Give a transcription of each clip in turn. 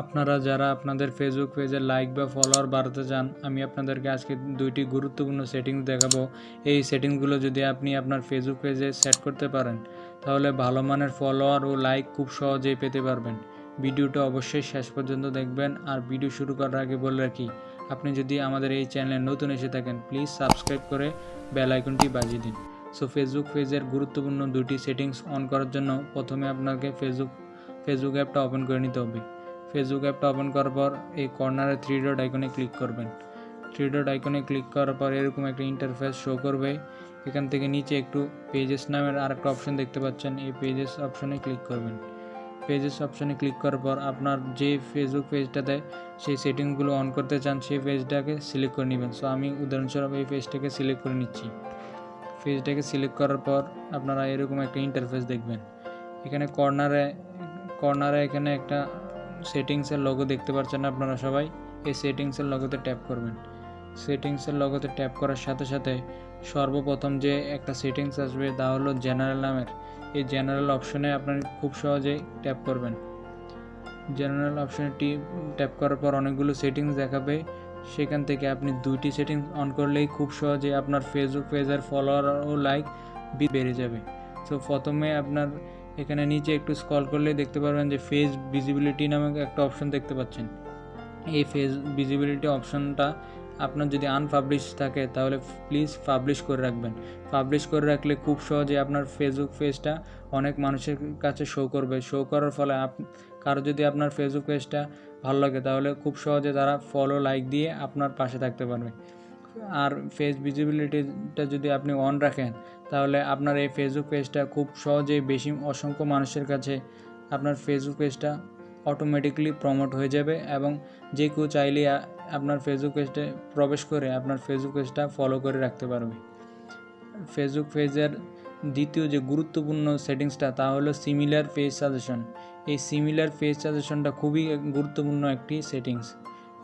আপনারা যারা আপনাদের ফেসবুক পেজে লাইক বা ফলোয়ার বাড়াতে চান, আমি আপনাদেরকে আজকে দুইটি গুরুত্বপূর্ণ সেটিংস দেখাবো। এই সেটিংসগুলো যদি আপনি আপনার ফেসবুক পেজে সেট করতে পারেন, তাহলে ভালো মানের ফলোয়ার ও লাইক খুব সহজেই পেতে পারবেন। ভিডিওটা অবশ্যই শেষ পর্যন্ত দেখবেন, আর ভিডিও শুরু করার আগে বলে রাখি, আপনি যদি আমাদের এই চ্যানেলে নতুন এসে থাকেন প্লিজ সাবস্ক্রাইব করে বেল আইকনটি বাজিয়ে দিন। সো ফেসবুক পেজের গুরুত্বপূর্ণ দুটি সেটিংস অন করার জন্য প্রথমে আপনাকে ফেসবুক ফেসবুক অ্যাপটা ওপেন করে নিতে হবে। ফেসবুক অ্যাপটা ওপেন করার পর, এই কর্নারে থ্রি ডট আইকনে ক্লিক করবেন। থ্রি ডট আইকনে ক্লিক করার পর এরকম একটা ইন্টারফেস শো করবে। এখান থেকে নিচে একটু পেজেস নামের আরেকটা অপশন দেখতে পাচ্ছেন, এই পেজেস অপশনে ক্লিক করবেন। পেজেস অপশনে ক্লিক করার পর আপনার যে ফেসবুক পেজটাতে সেই সেটিংসগুলো অন করতে চান, সেই পেজটাকে সিলেক্ট করে নেবেন। সো আমি উদাহরণস্বরূপ এই পেজটাকে সিলেক্ট করে নিচ্ছি। পেজটাকে সিলেক্ট করার পর আপনারা এরকম একটা ইন্টারফেস দেখবেন। এখানে কর্নারে কর্নারে এখানে একটা সেটিংসের লোগো দেখতে পাচ্ছেন আপনারা সবাই, এই সেটিংসের লোগোতে ট্যাপ করবেন। সেটিংসের লোগোতে ট্যাপ করার সাথে সাথে সর্বপ্রথম যে একটা সেটিংস আসবে তা হলো জেনারেল নামের। এই জেনারেল অপশনে আপনার খুব সহজেই ট্যাপ করবেন। জেনারেল অপশনে ট্যাপ করার পর অনেকগুলো সেটিংস দেখাবে। সেখান থেকে আপনি দুইটি সেটিংস অন করলেই খুব সহজে আপনার ফেসবুক পেজের ফলোয়ার ও লাইক বেড়ে যাবে। তো প্রথমে আপনার এখানে নিচে একটু স্ক্রল করলে দেখতে পারবেন যে ফেস ভিজিবিলিটি নামক একটা অপশন দেখতে পাচ্ছেন। এই ফেস ভিজিবিলিটি অপশনটা আপনার যদি আনপাবলিশ থাকে, তাহলে প্লিজ পাবলিশ করে রাখবেন। পাবলিশ করে রাখলে খুব সহজে আপনার ফেসবুক পেজটা অনেক মানুষের কাছে শো করবে। শো করার ফলে কারও যদি আপনার ফেসবুক পেজটা ভালো লাগে, তাহলে খুব সহজে তারা ফলো লাইক দিয়ে আপনার পাশে থাকতে পারবে। আর ফেস ভিজিবিলিটিটা যদি আপনি অন রাখেন, তাহলে আপনার এই ফেসবুক পেজটা খুব সহজেই বেশি অসংখ্য মানুষের কাছে আপনার ফেসবুক পেজটা অটোমেটিকলি প্রমোট হয়ে যাবে এবং যে কেউ চাইলে আপনার ফেসবুক পেজটা প্রবেশ করে আপনার ফেসবুক পেজটা ফলো করে রাখতে পারবে। ফেসবুক পেজের দ্বিতীয় যে গুরুত্বপূর্ণ সেটিংসটা তা হলো সিমিলার পেজ সাজেশন এই সিমিলার পেজ সাজেশনটা খুবই গুরুত্বপূর্ণ একটি সেটিংস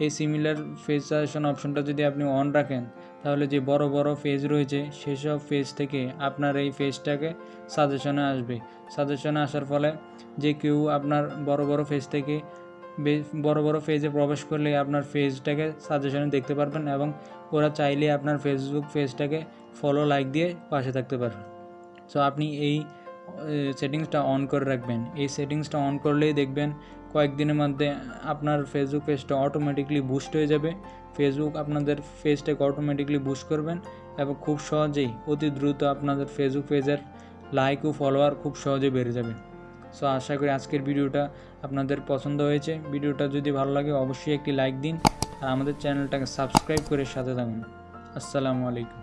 এই সিমিলার ফেজ সাজেশন অপশনটা যদি আপনি অন রাখেন, তাহলে যে বড় বড় ফেজ রয়েছে, সেসব ফেজ থেকে আপনার এই ফেজটাকে সাজেশনে আসবে। সাজেশনে আসার ফলে যে কেউ আপনার বড় বড় ফেজ থেকে বড় বড় ফেজে প্রবেশ করলে আপনার ফেজটাকে সাজেশনে দেখতে পারবেন এবং ওরা চাইলে আপনার ফেসবুক পেজটাকে ফলো লাইক দিয়ে পাশে থাকতে পারবেন সো আপনি এই সেটিংসটা অন করে রাখবেন। এই সেটিংসটা অন করলেই দেখবেন কয়েকদিনের মধ্যে আপনার ফেসবুক পেজটা অটোমেটিকলি বুস্ট হয়ে যাবে। ফেসবুক আপনাদের পেজটাকে অটোমেটিকলি বুস্ট করবেন এবং খুব সহজেই, অতি দ্রুত আপনাদের ফেসবুক পেজের লাইক ও ফলোয়ার খুব সহজে বেড়ে যাবে। সো আশা করি আজকের ভিডিওটা আপনাদের পছন্দ হয়েছে। ভিডিওটা যদি ভালো লাগে, অবশ্যই একটি লাইক দিন। আর আমাদের চ্যানেলটাকে সাবস্ক্রাইব করে সাথে থাকুন। আসসালামু আলাইকুম।